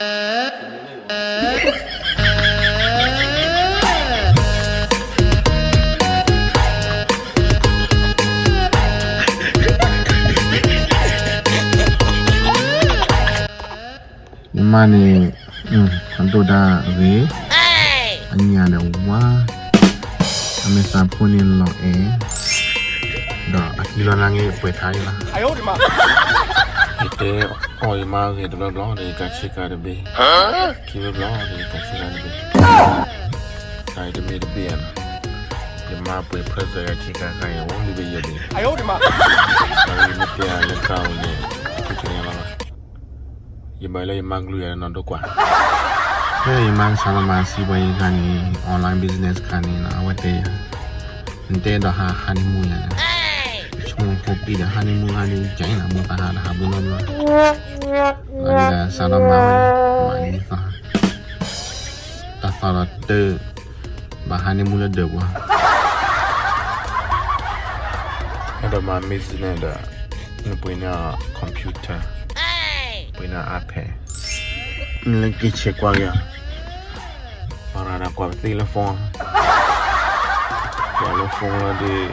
mani doda ve anya na wa ame sa puni lo e da akilo na nge pwe thai la ayo di ma ite Oy magi de blabla de kachi kade be. Ki blabla de kachi kade be. Kai de me de be na. De ma pe presa ya chika kai o li be yede. Ai o de ma. Ai me pe ale ka o ne. Ki ne la. Ye ba le mang lu ya na do kwa. Hey man sana man si ba yi kani online business kani na wate ya. Nte do ha honeymoon ya. Ko pi da honeymoon ha ni jai na mo ta ha da ha bu no no. Ada salam mama ni sa. Ta sala te bahan ni mula de wa. Ada ma miss ni ada ni punya computer. Punya. Ni lagi cek wa ya. Para nak kwa telefon. Telefon lah di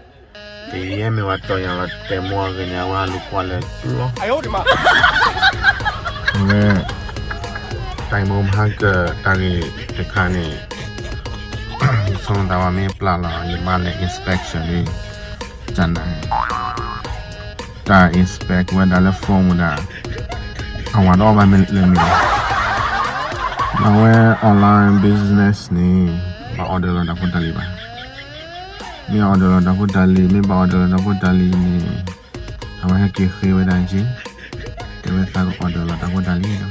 tieme watonya watemwagenya walukwalekulo me taimom hage tagi tekani song dawa me plala yimale inspection ni jana ta inspect wenda le phone da awan o ma me le mi na we online business ni ba order la na ko taliba mi order da ko dali mi ba order da ko dali ni ama ha ke khe wa dan ji ke wa ta ko order da ko dali da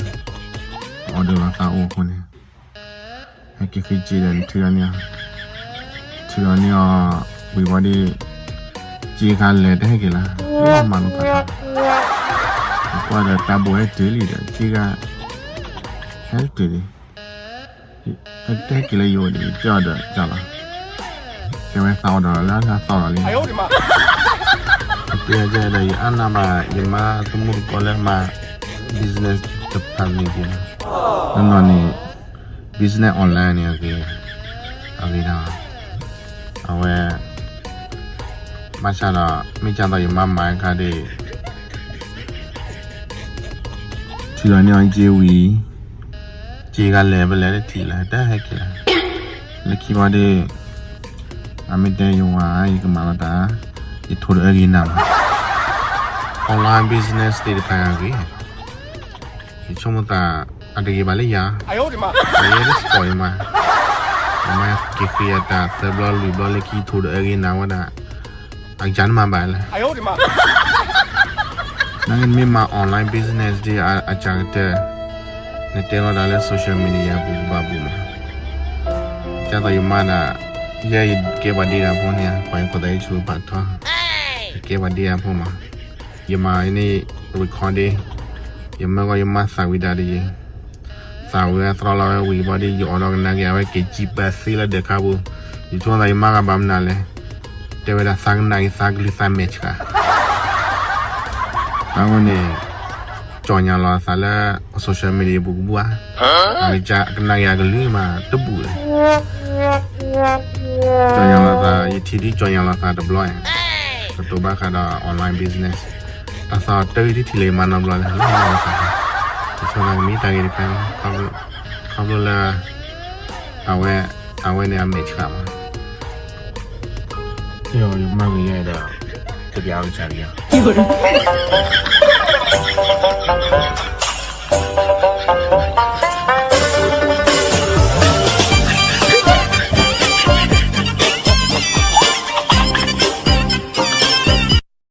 order wa ta o ko ni ha ke khe ji dan tu ya ni tu ya ni a we wa ni ji kha le de ke la ma ma lo pa ta ko da ta bo he de li da ji ga help de ni အတက်ကြီးလေးရောနေကြတာကြလား ကျမစောင်းတော့လားငါစောင်းတော့လေအဲ့ဒီမှာပြန်ကြတယ်အနာမဒီမှာသမုဒ်ကောလည်းမှာ business department ပြန်နော်နော် business online နေရကေအလေးတော့အဝဲမဆာတော့မိချတော့ရမမိုင်းခါတဲ့ဒီတော့ညောင်းဂျေဝီဂျေကလည်းပဲလဲတီလာတက်ဟဲ့ကေလက်ခီမတဲ့ amit deh UI ke mana itu lagi nama online business di depan lagi cuma ta ada kembali ya. Ayo di mana ayo di spoil mah Emang kiki ada sebelah libel lagi itu lagi nama dah ajan mana? balik ayo di mana nangan mima online business di ajar kita nanti lo dalam social media bumbabum. Jangan tahu mana ya ke badi na pun ya kau yang kau dah cu pat tu. Ke badi ya pun ma. Ya ma ini recording. Ya ma kau ya ma sawi dari. Sawi ya terlalu wi badi orang nak ya ke GPS lah dek kabu. Yu cuma dah ya ma kabam nale. Dewe dah sang nai sang lisa match ka. Tahu ni Conya lah salah social media buku buah. Huh? Ajak kena ya geli mah tebu. Contohnya lah ETD contohnya lah ada blog ya. Ketua ada online business. Asal tahu di tile mana blog lah. Soalnya kami tadi kan kamu kamu lah awe awe ni ambil cakap. Yo, yang mana ya dah. Jadi awak cari ya.